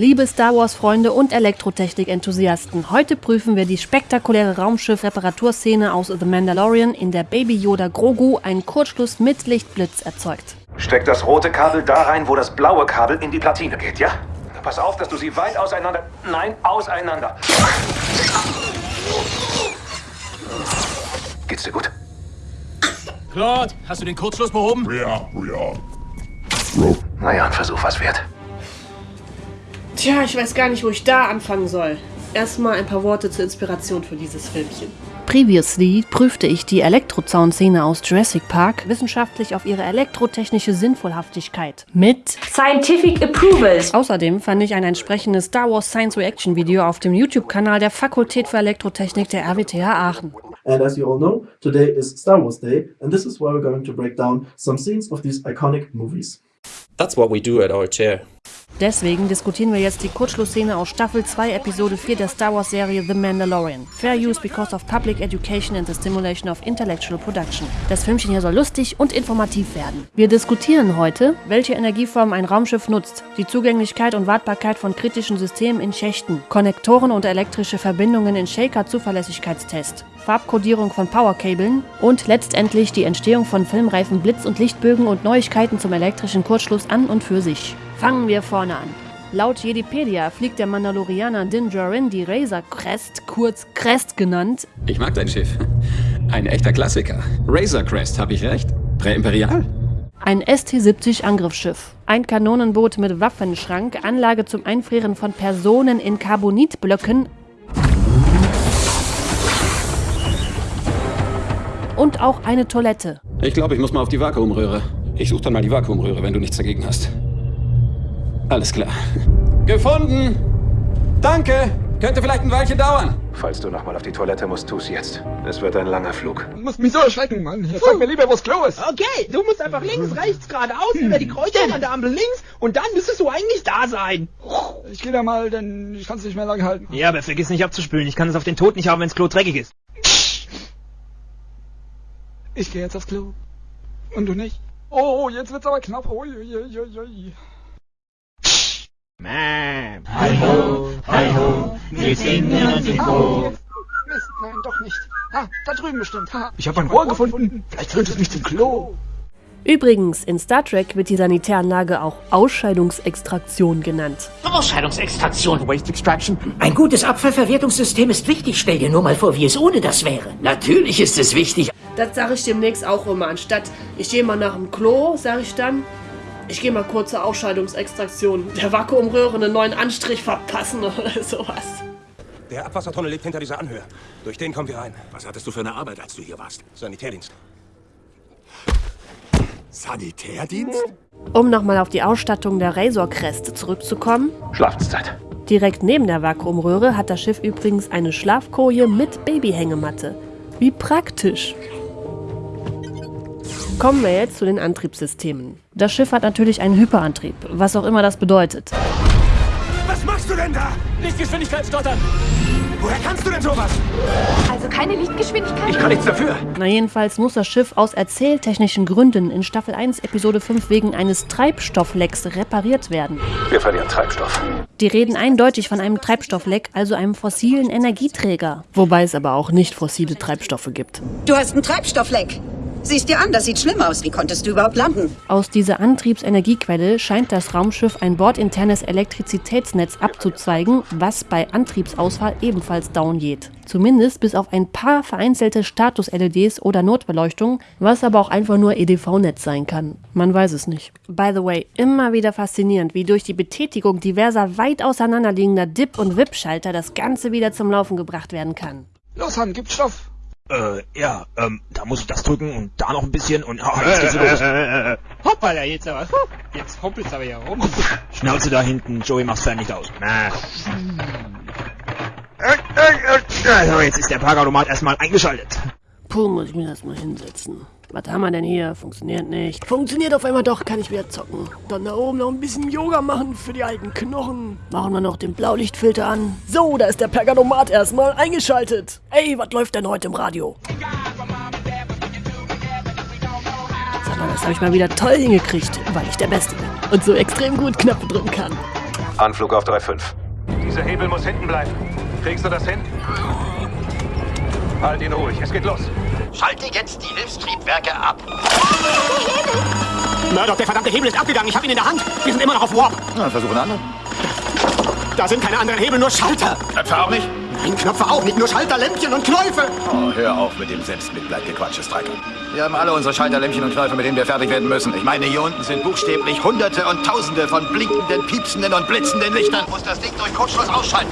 Liebe Star Wars-Freunde und Elektrotechnik-Enthusiasten, heute prüfen wir die spektakuläre Raumschiff-Reparaturszene aus The Mandalorian, in der Baby Yoda Grogu einen Kurzschluss mit Lichtblitz erzeugt. Steck das rote Kabel da rein, wo das blaue Kabel in die Platine geht, ja? Pass auf, dass du sie weit auseinander... Nein, auseinander. Geht's dir gut? Claude, hast du den Kurzschluss behoben? Ja, ja. Naja, ein Versuch was wert. Tja, ich weiß gar nicht, wo ich da anfangen soll. Erstmal ein paar Worte zur Inspiration für dieses Filmchen. Previously prüfte ich die Elektrozaunszene aus Jurassic Park wissenschaftlich auf ihre elektrotechnische Sinnvollhaftigkeit. Mit Scientific Approvals. Außerdem fand ich ein entsprechendes Star Wars Science Reaction Video auf dem YouTube-Kanal der Fakultät für Elektrotechnik der RWTH Aachen. And as you all know, today is Star Wars Day, and this is where we're going to break down some scenes of these iconic movies. That's what we do at our chair. Deswegen diskutieren wir jetzt die Kurzschlussszene aus Staffel 2, Episode 4 der Star Wars Serie The Mandalorian. Fair use because of public education and the stimulation of intellectual production. Das Filmchen hier soll lustig und informativ werden. Wir diskutieren heute, welche Energieform ein Raumschiff nutzt, die Zugänglichkeit und Wartbarkeit von kritischen Systemen in Schächten, Konnektoren und elektrische Verbindungen in Shaker-Zuverlässigkeitstest, Farbkodierung von Powerkabeln und letztendlich die Entstehung von filmreifen Blitz- und Lichtbögen und Neuigkeiten zum elektrischen Kurzschluss an und für sich. Fangen wir vorne an. Laut Jedipedia fliegt der Mandalorianer Din Djarin die Razor Crest, kurz Crest genannt, Ich mag dein Schiff. Ein echter Klassiker. Razor Crest, habe ich recht? Präimperial? ein ST-70 Angriffsschiff, ein Kanonenboot mit Waffenschrank, Anlage zum Einfrieren von Personen in Carbonitblöcken und auch eine Toilette. Ich glaube, ich muss mal auf die Vakuumröhre. Ich suche dann mal die Vakuumröhre, wenn du nichts dagegen hast. Alles klar. Gefunden! Danke! Könnte vielleicht ein Weilchen dauern. Falls du nochmal auf die Toilette musst, tu's jetzt. Es wird ein langer Flug. Du musst mich so erschrecken, Mann. Sag mir lieber, wo's Klo ist. Okay, du musst einfach links, rechts, geradeaus, über die Kreuzung an der Ampel links und dann müsstest du eigentlich da sein. Ich geh da mal, denn ich kann's nicht mehr lange halten. Ja, aber vergiss nicht abzuspülen. Ich kann es auf den Tod nicht haben, wenns Klo dreckig ist. Ich gehe jetzt aufs Klo. Und du nicht? Oh, jetzt wird's aber knapp. Ui, ui, ui, ui, ui. Man. Ah, jetzt. Mist, nein, doch nicht. Ah, da drüben bestimmt. Ha, ich habe ein Rohr gefunden. Vielleicht führt es mich zum Klo. Übrigens, in Star Trek wird die Sanitäranlage auch Ausscheidungsextraktion genannt. Ausscheidungsextraktion. Waste Extraction. Ein gutes Abfallverwertungssystem ist wichtig. Stell dir nur mal vor, wie es ohne das wäre. Natürlich ist es wichtig. Das sage ich demnächst auch immer. Anstatt ich gehe mal nach dem Klo, sage ich dann, ich gehe mal kurz zur Ausscheidungsextraktion. Der Vakuumröhre einen neuen Anstrich verpassen oder sowas. Der Abwassertunnel liegt hinter dieser Anhöhe. Durch den kommen wir rein. Was hattest du für eine Arbeit, als du hier warst? Sanitärdienst. Sanitärdienst? Um nochmal auf die Ausstattung der Razor Crest zurückzukommen. Schlafenszeit. Direkt neben der Vakuumröhre hat das Schiff übrigens eine Schlafkoje mit Babyhängematte. Wie praktisch. Kommen wir jetzt zu den Antriebssystemen. Das Schiff hat natürlich einen Hyperantrieb, was auch immer das bedeutet. Was machst du denn da? Lichtgeschwindigkeit stottern! Woher kannst du denn sowas? Also keine Lichtgeschwindigkeit? Ich kann nichts dafür. Na jedenfalls muss das Schiff aus erzähltechnischen Gründen in Staffel 1 Episode 5 wegen eines Treibstofflecks repariert werden. Wir verlieren Treibstoff. Die reden eindeutig von einem Treibstoffleck, also einem fossilen Energieträger. Wobei es aber auch nicht fossile Treibstoffe gibt. Du hast einen Treibstoffleck. Siehst dir an, das sieht schlimm aus. Wie konntest du überhaupt landen? Aus dieser Antriebsenergiequelle scheint das Raumschiff ein bordinternes Elektrizitätsnetz abzuzweigen, was bei Antriebsausfall ebenfalls down geht. Zumindest bis auf ein paar vereinzelte Status-LEDs oder Notbeleuchtung, was aber auch einfach nur EDV-Netz sein kann. Man weiß es nicht. By the way, immer wieder faszinierend, wie durch die Betätigung diverser weit auseinanderliegender Dip- und Wip-Schalter das Ganze wieder zum Laufen gebracht werden kann. Los, Han, gib Stoff. Äh, ja, ähm, da muss ich das drücken und da noch ein bisschen und ah, jetzt geht's los. Hoppala, jetzt aber. Jetzt hoppelt's aber hier rum. Schnauze da hinten, Joey macht's fertig aus. Na. Also, jetzt ist der Parkautomat erstmal eingeschaltet. Puh, muss ich mir das mal hinsetzen. Was haben wir denn hier? Funktioniert nicht. Funktioniert auf einmal doch, kann ich wieder zocken. Dann da oben noch ein bisschen Yoga machen für die alten Knochen. Machen wir noch den Blaulichtfilter an. So, da ist der Perganomat erstmal eingeschaltet. Ey, was läuft denn heute im Radio? Sag mal, das habe ich mal wieder toll hingekriegt, weil ich der Beste bin. Und so extrem gut Knöpfe drücken kann. Anflug auf 3,5. Dieser Hebel muss hinten bleiben. Kriegst du das hin? Halt ihn ruhig, es geht los. Schalte jetzt die Hilfstriebwerke ab. Murdoch, der verdammte Hebel ist abgegangen. Ich habe ihn in der Hand. Wir sind immer noch auf Warp. Na, versuchen andere. Da sind keine anderen Hebel, nur Schalter. Knöpfe auch nicht? Nein, Knöpfe auch nicht. Nur Schalter, Lämpchen und Knäufe. Oh, hör auf mit dem Selbstmitleidgequatsche, Stryker. Wir haben alle unsere Schalterlämpchen und Knöpfe, mit denen wir fertig werden müssen. Ich meine, hier unten sind buchstäblich Hunderte und Tausende von blinkenden, piepsenden und blitzenden Lichtern. Muss das Ding durch Kurzschluss ausschalten.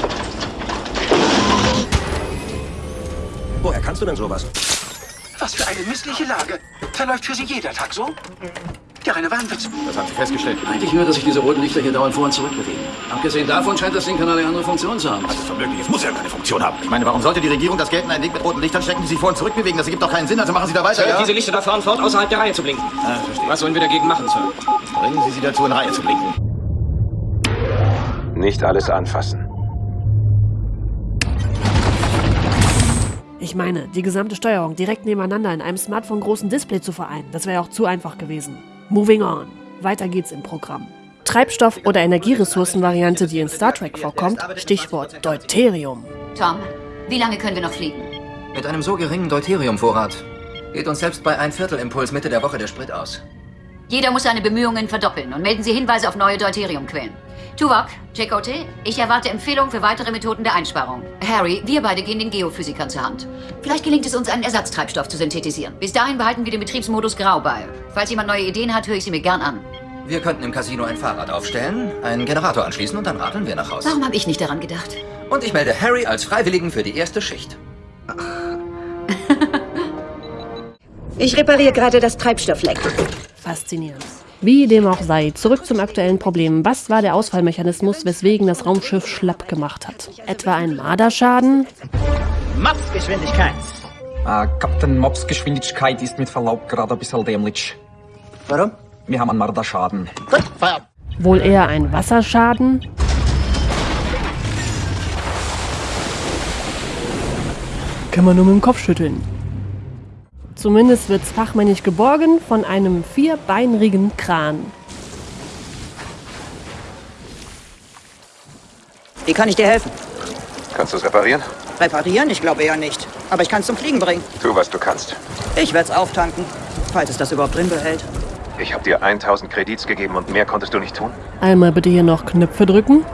Woher kannst du denn sowas? Was für eine missliche Lage. Verläuft für Sie jeder Tag so? Der reine Wahnwitz. Das haben Sie festgestellt. Eigentlich nur, dass sich diese roten Lichter hier dauernd vor und zurück bewegen. Abgesehen davon scheint das Ding keine andere Funktion zu haben. Das ist unmöglich. Es muss ja keine Funktion haben. Ich meine, warum sollte die Regierung das Geld in ein Ding mit roten Lichtern stecken, die sich vor und zurück bewegen? Das ergibt doch keinen Sinn. Also machen Sie da weiter, Sir, ja? diese Lichter da fahren fort, außerhalb der Reihe zu blinken. Ah, verstehe. Was sollen wir dagegen machen, Sir? Bringen Sie sie dazu, in Reihe zu blinken. Nicht alles anfassen. Ich meine, die gesamte Steuerung direkt nebeneinander in einem Smartphone-großen Display zu vereinen, das wäre ja auch zu einfach gewesen. Moving on. Weiter geht's im Programm. Treibstoff- oder Energieressourcenvariante, die in Star Trek vorkommt, Stichwort Deuterium. Tom, wie lange können wir noch fliegen? Mit einem so geringen Deuteriumvorrat geht uns selbst bei ein Viertel Impuls Mitte der Woche der Sprit aus. Jeder muss seine Bemühungen verdoppeln und melden Sie Hinweise auf neue Deuteriumquellen. Tuvok, JKT, ich erwarte Empfehlungen für weitere Methoden der Einsparung. Harry, wir beide gehen den Geophysikern zur Hand. Vielleicht gelingt es uns, einen Ersatztreibstoff zu synthetisieren. Bis dahin behalten wir den Betriebsmodus grau bei. Falls jemand neue Ideen hat, höre ich sie mir gern an. Wir könnten im Casino ein Fahrrad aufstellen, einen Generator anschließen und dann radeln wir nach Hause. Warum habe ich nicht daran gedacht? Und ich melde Harry als Freiwilligen für die erste Schicht. Ich repariere gerade das Treibstoffleck. Faszinierend. Wie dem auch sei, zurück zum aktuellen Problem. Was war der Ausfallmechanismus, weswegen das Raumschiff schlapp gemacht hat? Etwa ein Marderschaden? Mopsgeschwindigkeit. Äh, Captain Mops Geschwindigkeit ist mit Verlaub gerade ein bisschen dämlich. Warum? Wir haben einen Marderschaden. Gut, Feierabend. Wohl eher ein Wasserschaden? Kann man nur mit dem Kopf schütteln. Zumindest wird's fachmännisch geborgen von einem vierbeinrigen Kran. Wie kann ich dir helfen? Kannst du es reparieren? Reparieren? Ich glaube eher nicht. Aber ich kann es zum Fliegen bringen. Tu, was du kannst. Ich werde es auftanken, falls es das überhaupt drin behält. Ich habe dir 1000 Kredits gegeben und mehr konntest du nicht tun? Einmal bitte hier noch Knöpfe drücken.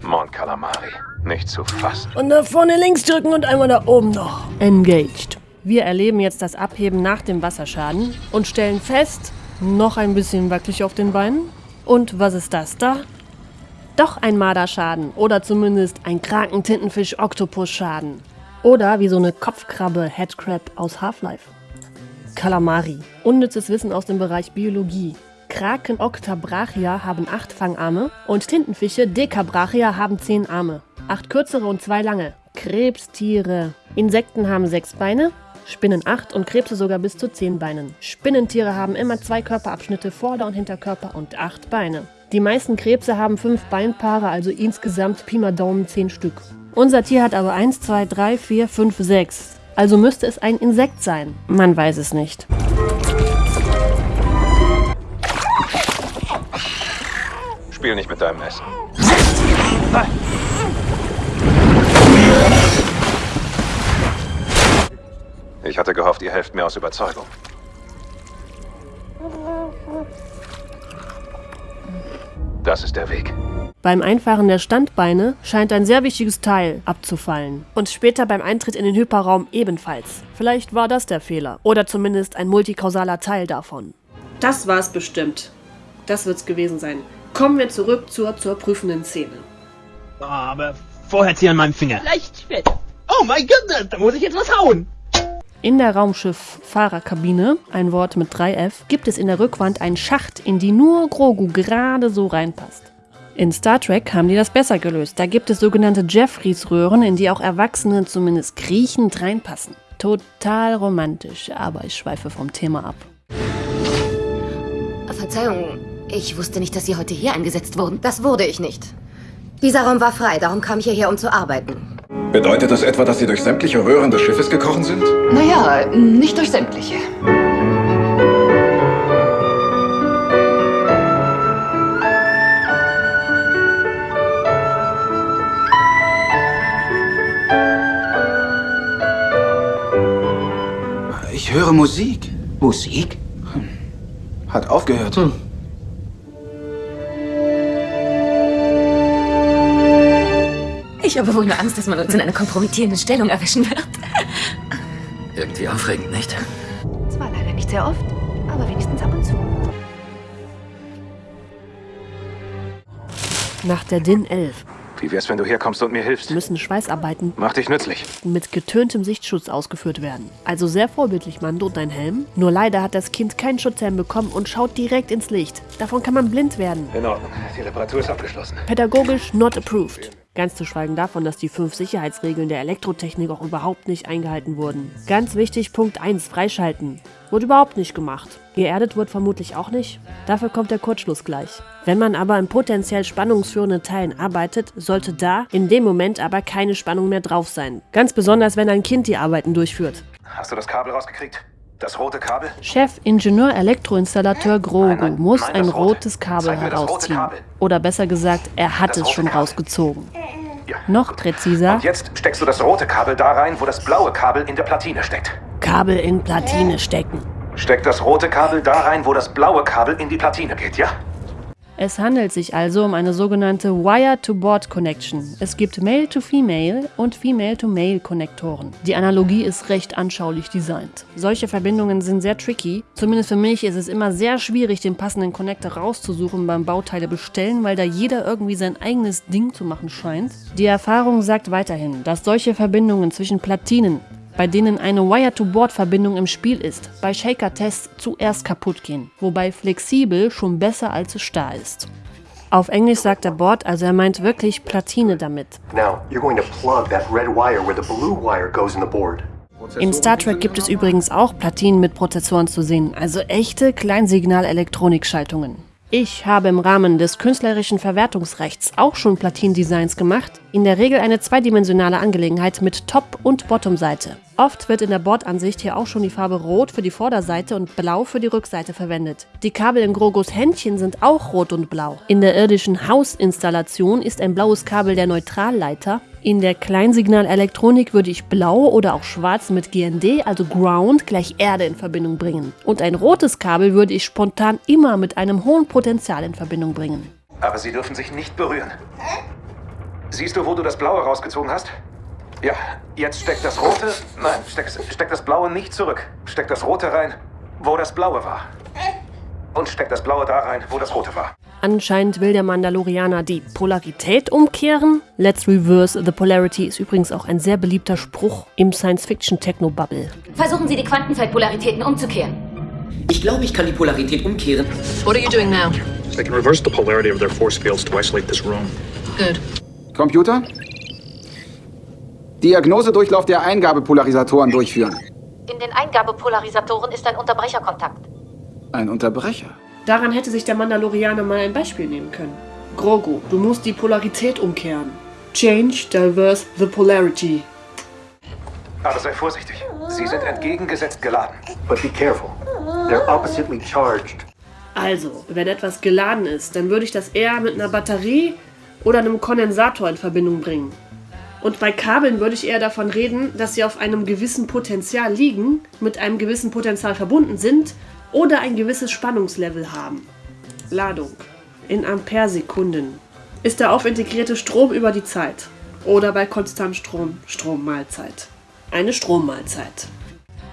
Mon Calamari. Nicht zu fassen. Und da vorne links drücken und einmal da oben noch. Engaged. Wir erleben jetzt das Abheben nach dem Wasserschaden und stellen fest, noch ein bisschen wackelig auf den Beinen. Und was ist das da? Doch ein Marderschaden oder zumindest ein Kraken-Tintenfisch-Oktopus-Schaden. Oder wie so eine Kopfkrabbe Headcrab aus Half-Life. Kalamari. Unnützes Wissen aus dem Bereich Biologie. Kraken Octabrachia haben acht Fangarme und Tintenfische Decabrachia haben zehn Arme. Acht kürzere und zwei lange. Krebstiere. Insekten haben sechs Beine, Spinnen acht und Krebse sogar bis zu zehn Beinen. Spinnentiere haben immer zwei Körperabschnitte, Vorder- und Hinterkörper und acht Beine. Die meisten Krebse haben fünf Beinpaare, also insgesamt Pi mal Daumen zehn Stück. Unser Tier hat aber eins, zwei, drei, vier, fünf, sechs. Also müsste es ein Insekt sein. Man weiß es nicht. Spiel nicht mit deinem Essen. Ich hatte gehofft, ihr helft mir aus Überzeugung. Das ist der Weg. Beim Einfahren der Standbeine scheint ein sehr wichtiges Teil abzufallen. Und später beim Eintritt in den Hyperraum ebenfalls. Vielleicht war das der Fehler. Oder zumindest ein multikausaler Teil davon. Das war's bestimmt. Das wird's gewesen sein. Kommen wir zurück zur, zur prüfenden Szene. Oh, aber vorher zieh an meinem Finger. Leicht fett. Oh mein Gott, da muss ich jetzt was hauen. In der Raumschiff-Fahrerkabine, ein Wort mit 3F, gibt es in der Rückwand einen Schacht, in die nur Grogu gerade so reinpasst. In Star Trek haben die das besser gelöst. Da gibt es sogenannte Jeffreys-Röhren, in die auch Erwachsene zumindest kriechend reinpassen. Total romantisch, aber ich schweife vom Thema ab. Verzeihung, ich wusste nicht, dass Sie heute hier eingesetzt wurden. Das wurde ich nicht. Dieser Raum war frei, darum kam ich hierher, um zu arbeiten. Bedeutet das etwa, dass Sie durch sämtliche Röhren des Schiffes gekrochen sind? Naja, nicht durch sämtliche. Ich höre Musik. Musik? Hm. Hat aufgehört. Hm. Ich habe wohl nur Angst, dass man uns in einer kompromittierenden Stellung erwischen wird. Irgendwie aufregend, nicht? Zwar leider nicht sehr oft, aber wenigstens ab und zu. Nach der DIN 11 Wie wär's, wenn du herkommst und mir hilfst? müssen Schweißarbeiten Mach dich nützlich. mit getöntem Sichtschutz ausgeführt werden. Also sehr vorbildlich, Mando, dein Helm. Nur leider hat das Kind keinen Schutzhelm bekommen und schaut direkt ins Licht. Davon kann man blind werden. In Ordnung. Die Reparatur ist abgeschlossen. Pädagogisch not approved. Ganz zu schweigen davon, dass die fünf Sicherheitsregeln der Elektrotechnik auch überhaupt nicht eingehalten wurden. Ganz wichtig, Punkt 1, freischalten. Wurde überhaupt nicht gemacht. Geerdet wird vermutlich auch nicht. Dafür kommt der Kurzschluss gleich. Wenn man aber in potenziell spannungsführenden Teilen arbeitet, sollte da in dem Moment aber keine Spannung mehr drauf sein. Ganz besonders, wenn ein Kind die Arbeiten durchführt. Hast du das Kabel rausgekriegt? Das rote Kabel? Chef Ingenieur Elektroinstallateur Grogu muss ein rotes Kabel herausziehen. Kabel. Oder besser gesagt, er hat Das es schon Kabel. rausgezogen. Noch präziser, Und jetzt steckst du das rote Kabel da rein, wo das blaue Kabel in der Platine steckt. Kabel in Platine stecken. Steck das rote Kabel da rein, wo das blaue Kabel in die Platine geht, ja? Es handelt sich also um eine sogenannte Wire-to-Board-Connection. Es gibt Male-to-Female und Female-to-Male-Konnektoren. Die Analogie ist recht anschaulich designt. Solche Verbindungen sind sehr tricky. Zumindest für mich ist es immer sehr schwierig, den passenden Connector rauszusuchen beim Bauteile bestellen, weil da jeder irgendwie sein eigenes Ding zu machen scheint. Die Erfahrung sagt weiterhin, dass solche Verbindungen zwischen Platinen bei denen eine Wire-to-Board-Verbindung im Spiel ist, bei Shaker-Tests zuerst kaputt gehen, wobei flexibel schon besser als starr ist. Auf Englisch sagt der Board, also er meint wirklich Platine damit. Now. In Star Trek gibt es übrigens auch Platinen mit Prozessoren zu sehen, also echte Kleinsignal-Elektronikschaltungen. Ich habe im Rahmen des künstlerischen Verwertungsrechts auch schon Platindesigns gemacht, in der Regel eine zweidimensionale Angelegenheit mit Top- und Bottomseite. Oft wird in der Bordansicht hier auch schon die Farbe Rot für die Vorderseite und Blau für die Rückseite verwendet. Die Kabel in Grogos Händchen sind auch rot und blau. In der irdischen Hausinstallation ist ein blaues Kabel der Neutralleiter. In der Kleinsignalelektronik würde ich blau oder auch schwarz mit GND, also Ground, gleich Erde in Verbindung bringen. Und ein rotes Kabel würde ich spontan immer mit einem hohen Potenzial in Verbindung bringen. Aber sie dürfen sich nicht berühren. Siehst du, wo du das blaue rausgezogen hast? Ja, jetzt steck das rote. Nein, steck, steck das blaue nicht zurück. Steck das rote rein, wo das blaue war. Und steck das blaue da rein, wo das rote war. Anscheinend will der Mandalorianer die Polarität umkehren. Let's reverse the polarity ist übrigens auch ein sehr beliebter Spruch im Science-Fiction-Techno-Bubble. Versuchen Sie die Quantenfeldpolaritäten umzukehren. Ich glaube, ich kann die Polarität umkehren. What are you doing now? They can reverse the polarity of their force fields to isolate this room. Good. Computer? Diagnosedurchlauf der Eingabepolarisatoren durchführen. In den Eingabepolarisatoren ist ein Unterbrecherkontakt. Ein Unterbrecher. Daran hätte sich der Mandalorianer mal ein Beispiel nehmen können. Grogu, du musst die Polarität umkehren. Change, diverse the polarity. Aber sei vorsichtig. Sie sind entgegengesetzt geladen. But be careful. They're oppositely charged. Also, wenn etwas geladen ist, dann würde ich das eher mit einer Batterie oder einem Kondensator in Verbindung bringen. Und bei Kabeln würde ich eher davon reden, dass sie auf einem gewissen Potenzial liegen, mit einem gewissen Potenzial verbunden sind oder ein gewisses Spannungslevel haben. Ladung in Amperesekunden ist der aufintegrierte Strom über die Zeit oder bei konstant Strom Strommahlzeit. Eine Strommahlzeit.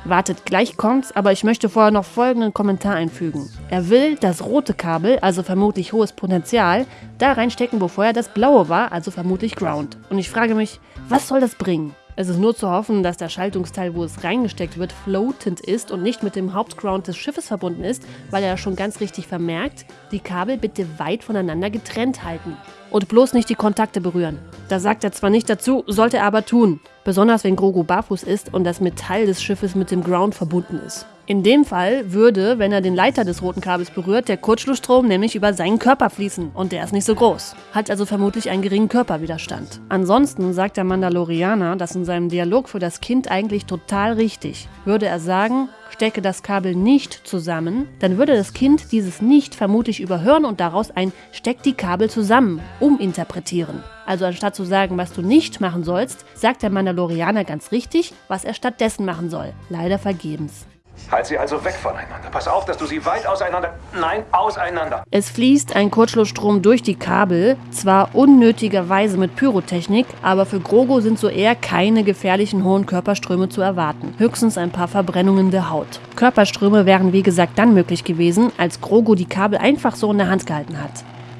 Wartet, gleich kommt's, aber ich möchte vorher noch folgenden Kommentar einfügen. Er will das rote Kabel, also vermutlich hohes Potenzial, da reinstecken, wo vorher das blaue war, also vermutlich Ground. Und ich frage mich, was soll das bringen? Es ist nur zu hoffen, dass der Schaltungsteil, wo es reingesteckt wird, floatend ist und nicht mit dem Hauptground des Schiffes verbunden ist, weil er schon ganz richtig vermerkt, die Kabel bitte weit voneinander getrennt halten. Und bloß nicht die Kontakte berühren. Da sagt er zwar nicht dazu, sollte er aber tun. Besonders wenn Grogu barfuß ist und das Metall des Schiffes mit dem Ground verbunden ist. In dem Fall würde, wenn er den Leiter des roten Kabels berührt, der Kurzschlussstrom nämlich über seinen Körper fließen und der ist nicht so groß. Hat also vermutlich einen geringen Körperwiderstand. Ansonsten sagt der Mandalorianer das in seinem Dialog für das Kind eigentlich total richtig. Würde er sagen, stecke das Kabel nicht zusammen, dann würde das Kind dieses nicht vermutlich überhören und daraus ein Steck die Kabel zusammen uminterpretieren. Also anstatt zu sagen, was du nicht machen sollst, sagt der Mandalorianer ganz richtig, was er stattdessen machen soll. Leider vergebens. Halt sie also weg voneinander. Pass auf, dass du sie weit auseinander... Nein, auseinander. Es fließt ein Kurzschlussstrom durch die Kabel, zwar unnötigerweise mit Pyrotechnik, aber für Grogo sind so eher keine gefährlichen hohen Körperströme zu erwarten. Höchstens ein paar Verbrennungen der Haut. Körperströme wären wie gesagt dann möglich gewesen, als Grogo die Kabel einfach so in der Hand gehalten hat.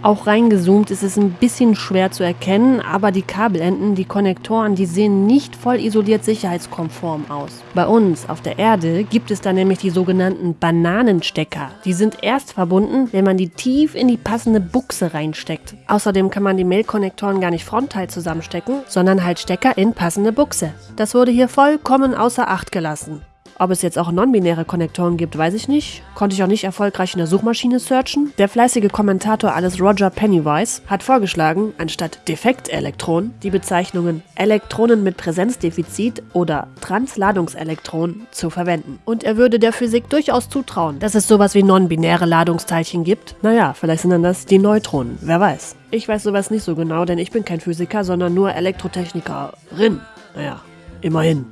Auch reingezoomt ist es ein bisschen schwer zu erkennen, aber die Kabelenden, die Konnektoren, die sehen nicht voll isoliert sicherheitskonform aus. Bei uns auf der Erde gibt es da nämlich die sogenannten Bananenstecker. Die sind erst verbunden, wenn man die tief in die passende Buchse reinsteckt. Außerdem kann man die Mail-Konnektoren gar nicht frontal zusammenstecken, sondern halt Stecker in passende Buchse. Das wurde hier vollkommen außer Acht gelassen. Ob es jetzt auch non-binäre Konnektoren gibt, weiß ich nicht. Konnte ich auch nicht erfolgreich in der Suchmaschine searchen. Der fleißige Kommentator alles Roger Pennywise hat vorgeschlagen, anstatt Defektelektron die Bezeichnungen Elektronen mit Präsenzdefizit oder Transladungselektronen zu verwenden. Und er würde der Physik durchaus zutrauen, dass es sowas wie non-binäre Ladungsteilchen gibt. Naja, vielleicht sind dann das die Neutronen, wer weiß. Ich weiß sowas nicht so genau, denn ich bin kein Physiker, sondern nur Elektrotechnikerin. Naja, Immerhin.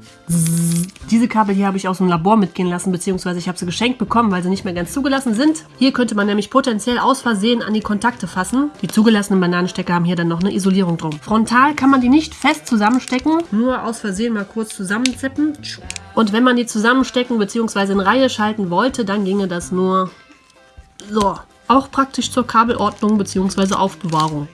Diese Kabel hier habe ich aus dem Labor mitgehen lassen, beziehungsweise ich habe sie geschenkt bekommen, weil sie nicht mehr ganz zugelassen sind. Hier könnte man nämlich potenziell aus Versehen an die Kontakte fassen. Die zugelassenen Bananenstecker haben hier dann noch eine Isolierung drum. Frontal kann man die nicht fest zusammenstecken, nur aus Versehen mal kurz zusammenzippen. Und wenn man die zusammenstecken bzw. in Reihe schalten wollte, dann ginge das nur so. Auch praktisch zur Kabelordnung bzw. Aufbewahrung.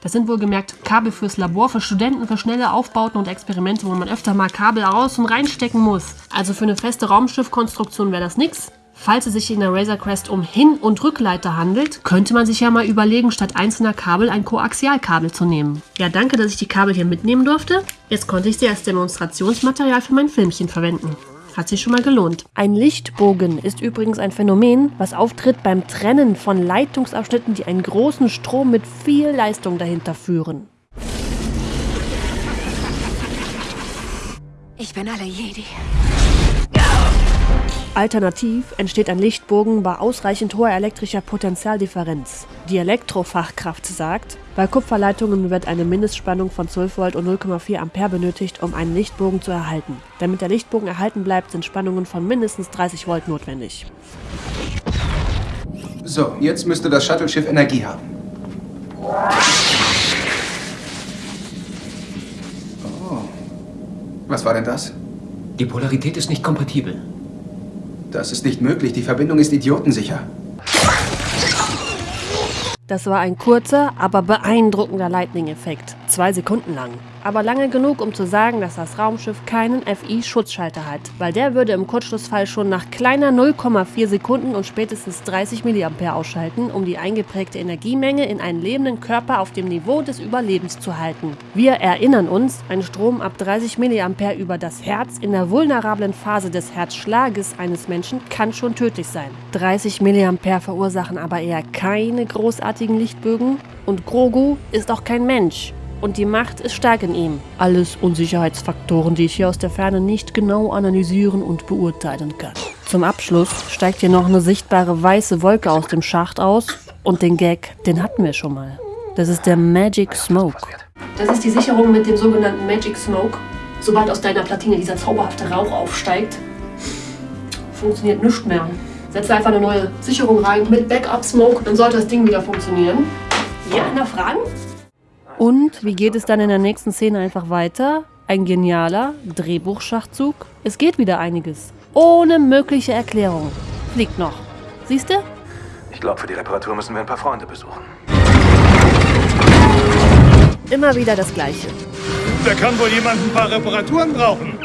Das sind wohlgemerkt Kabel fürs Labor, für Studenten, für schnelle Aufbauten und Experimente, wo man öfter mal Kabel raus und reinstecken muss. Also für eine feste Raumschiffkonstruktion wäre das nix. Falls es sich in der Razor Crest um Hin- und Rückleiter handelt, könnte man sich ja mal überlegen, statt einzelner Kabel ein Koaxialkabel zu nehmen. Ja, danke, dass ich die Kabel hier mitnehmen durfte. Jetzt konnte ich sie als Demonstrationsmaterial für mein Filmchen verwenden. Hat sich schon mal gelohnt. Ein Lichtbogen ist übrigens ein Phänomen, was auftritt beim Trennen von Leitungsabschnitten, die einen großen Strom mit viel Leistung dahinter führen. Ich bin alle Jedi. Alternativ entsteht ein Lichtbogen bei ausreichend hoher elektrischer Potentialdifferenz. Die Elektrofachkraft sagt, bei Kupferleitungen wird eine Mindestspannung von 12 Volt und 0,4 Ampere benötigt, um einen Lichtbogen zu erhalten. Damit der Lichtbogen erhalten bleibt, sind Spannungen von mindestens 30 Volt notwendig. So, jetzt müsste das Shuttle-Schiff Energie haben. Oh. Was war denn das? Die Polarität ist nicht kompatibel. Das ist nicht möglich. Die Verbindung ist idiotensicher. Das war ein kurzer, aber beeindruckender Lightning-Effekt. Zwei Sekunden lang. Aber lange genug, um zu sagen, dass das Raumschiff keinen FI-Schutzschalter hat, weil der würde im Kurzschlussfall schon nach kleiner 0,4 Sekunden und spätestens 30 mA ausschalten, um die eingeprägte Energiemenge in einen lebenden Körper auf dem Niveau des Überlebens zu halten. Wir erinnern uns, ein Strom ab 30 mA über das Herz in der vulnerablen Phase des Herzschlages eines Menschen kann schon tödlich sein. 30 mA verursachen aber eher keine großartigen Lichtbögen und Grogu ist auch kein Mensch und die Macht ist stark in ihm. Alles Unsicherheitsfaktoren, die ich hier aus der Ferne nicht genau analysieren und beurteilen kann. Zum Abschluss steigt hier noch eine sichtbare weiße Wolke aus dem Schacht aus und den Gag, den hatten wir schon mal. Das ist der Magic Smoke. Das ist die Sicherung mit dem sogenannten Magic Smoke. Sobald aus deiner Platine dieser zauberhafte Rauch aufsteigt, funktioniert nichts mehr. Setze einfach eine neue Sicherung rein mit Backup Smoke, dann sollte das Ding wieder funktionieren. Ja, einer Fragen? Und wie geht es dann in der nächsten Szene einfach weiter? Ein genialer Drehbuchschachzug. Es geht wieder einiges. Ohne mögliche Erklärung. Fliegt noch. Siehst du? Ich glaube, für die Reparatur müssen wir ein paar Freunde besuchen. Immer wieder das Gleiche. Da kann wohl jemand ein paar Reparaturen brauchen.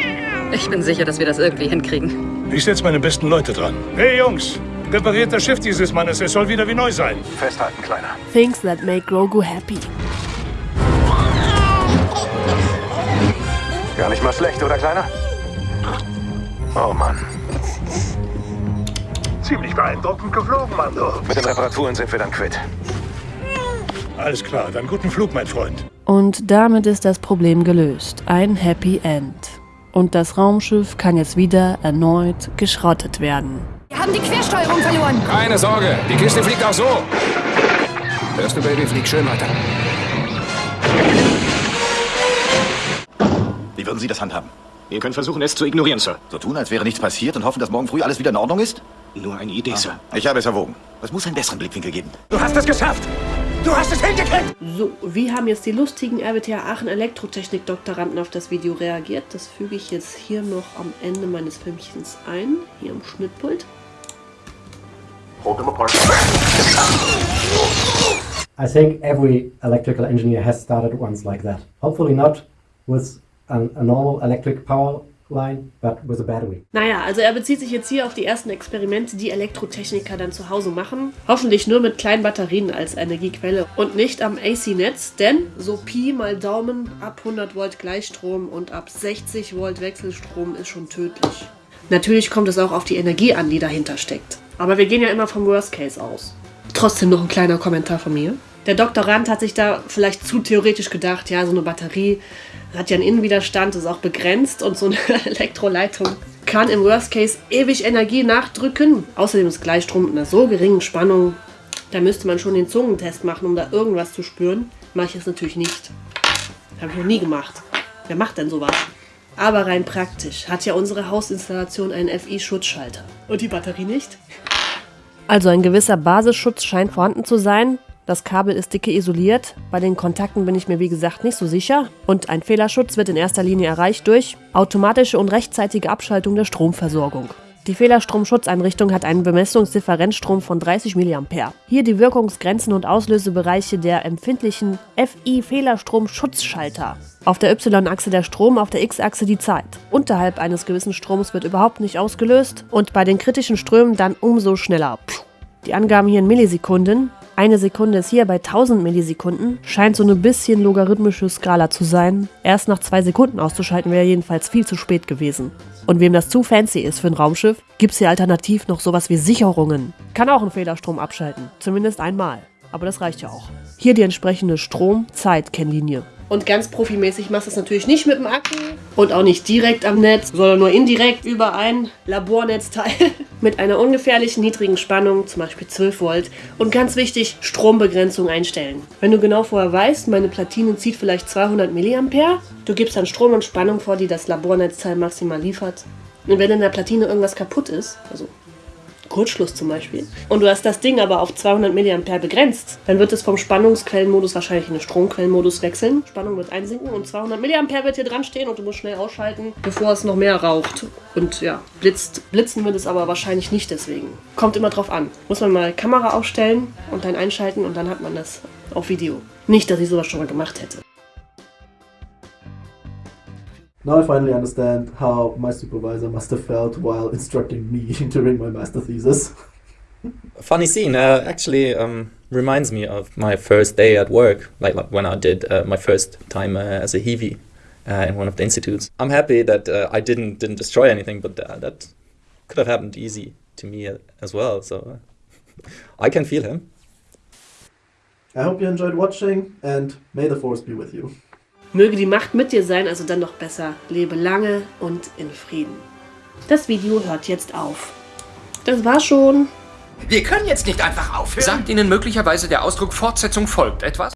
Ich bin sicher, dass wir das irgendwie hinkriegen. Ich setze meine besten Leute dran. Hey Jungs, repariert das Schiff dieses Mannes. Es soll wieder wie neu sein. Festhalten, Kleiner. Things that make Grogu happy. Gar nicht mal schlecht, oder Kleiner? Oh Mann. Ziemlich beeindruckend geflogen, Mando. Mit den Reparaturen sind wir dann quitt. Alles klar, dann guten Flug, mein Freund. Und damit ist das Problem gelöst. Ein Happy End. Und das Raumschiff kann jetzt wieder erneut geschrottet werden. Wir haben die Quersteuerung verloren. Keine Sorge, die Kiste fliegt auch so. Hörst du, Baby, flieg schön weiter. Wie würden Sie das handhaben? Wir können versuchen, es zu ignorieren, Sir. So tun, als wäre nichts passiert und hoffen, dass morgen früh alles wieder in Ordnung ist? Nur eine Idee, Sir. Ich habe es erwogen. Es muss einen besseren Blickwinkel geben. Du hast es geschafft! Du hast es hingekriegt! So, wie haben jetzt die lustigen RWTH Aachen Elektrotechnik-Doktoranden auf das Video reagiert? Das füge ich jetzt hier noch am Ende meines Filmchens ein, hier am Schnittpult. Hold them apart. I think every electrical engineer has started once like that. Hopefully not with an, a normal electric power line, but with a battery. Naja, also er bezieht sich jetzt hier auf die ersten Experimente, die Elektrotechniker dann zu Hause machen. Hoffentlich nur mit kleinen Batterien als Energiequelle und nicht am AC-Netz, denn so Pi mal Daumen ab 100 Volt Gleichstrom und ab 60 Volt Wechselstrom ist schon tödlich. Natürlich kommt es auch auf die Energie an, die dahinter steckt. Aber wir gehen ja immer vom Worst Case aus. Trotzdem noch ein kleiner Kommentar von mir. Der Doktorand hat sich da vielleicht zu theoretisch gedacht, ja, so eine Batterie hat ja einen Innenwiderstand, ist auch begrenzt und so eine Elektroleitung kann im Worst Case ewig Energie nachdrücken. Außerdem ist Gleichstrom mit einer so geringen Spannung, da müsste man schon den Zungentest machen, um da irgendwas zu spüren. Mache ich jetzt natürlich nicht. Habe ich noch nie gemacht. Wer macht denn sowas? Aber rein praktisch hat ja unsere Hausinstallation einen FI-Schutzschalter. Und die Batterie nicht? Also ein gewisser Basisschutz scheint vorhanden zu sein. Das Kabel ist dicke isoliert. Bei den Kontakten bin ich mir wie gesagt nicht so sicher. Und ein Fehlerschutz wird in erster Linie erreicht durch automatische und rechtzeitige Abschaltung der Stromversorgung. Die Fehlerstromschutzeinrichtung hat einen Bemessungsdifferenzstrom von 30 mA. Hier die Wirkungsgrenzen und Auslösebereiche der empfindlichen FI-Fehlerstroms-Schutzschalter. Auf der Y-Achse der Strom, auf der X-Achse die Zeit. Unterhalb eines gewissen Stroms wird überhaupt nicht ausgelöst und bei den kritischen Strömen dann umso schneller. Die Angaben hier in Millisekunden. Eine Sekunde ist hier bei 1000 Millisekunden. Scheint so eine bisschen logarithmische Skala zu sein. Erst nach zwei Sekunden auszuschalten wäre jedenfalls viel zu spät gewesen. Und wem das zu fancy ist für ein Raumschiff, gibt's hier alternativ noch sowas wie Sicherungen. Kann auch einen Fehlerstrom abschalten. Zumindest einmal. Aber das reicht ja auch. Hier die entsprechende Strom-Zeit-Kennlinie. Und ganz profimäßig machst du es natürlich nicht mit dem Akku und auch nicht direkt am Netz, sondern nur indirekt über ein Labornetzteil mit einer ungefährlichen niedrigen Spannung, zum Beispiel 12 Volt. Und ganz wichtig, Strombegrenzung einstellen. Wenn du genau vorher weißt, meine Platine zieht vielleicht 200 mA, du gibst dann Strom und Spannung vor, die das Labornetzteil maximal liefert. Und wenn in der Platine irgendwas kaputt ist, also Kurzschluss zum Beispiel, und du hast das Ding aber auf 200 mA begrenzt, dann wird es vom Spannungsquellenmodus wahrscheinlich in den Stromquellenmodus wechseln. Spannung wird einsinken und 200 mA wird hier dran stehen und du musst schnell ausschalten, bevor es noch mehr raucht. Und ja, blitzt. Blitzen wird es aber wahrscheinlich nicht deswegen. Kommt immer drauf an. Muss man mal Kamera aufstellen und dann einschalten und dann hat man das auf Video. Nicht, dass ich sowas schon mal gemacht hätte. Now I finally understand how my supervisor must have felt while instructing me during my master thesis. Funny scene, uh, actually um, reminds me of my first day at work, like, like when I did uh, my first time uh, as a Heavy uh, in one of the institutes. I'm happy that uh, I didn't didn't destroy anything, but uh, that could have happened easy to me as well. So I can feel him. I hope you enjoyed watching and may the force be with you. Möge die Macht mit dir sein, also dann noch besser. Lebe lange und in Frieden. Das Video hört jetzt auf. Das war schon. Wir können jetzt nicht einfach aufhören. Sagt Ihnen möglicherweise der Ausdruck Fortsetzung folgt etwas?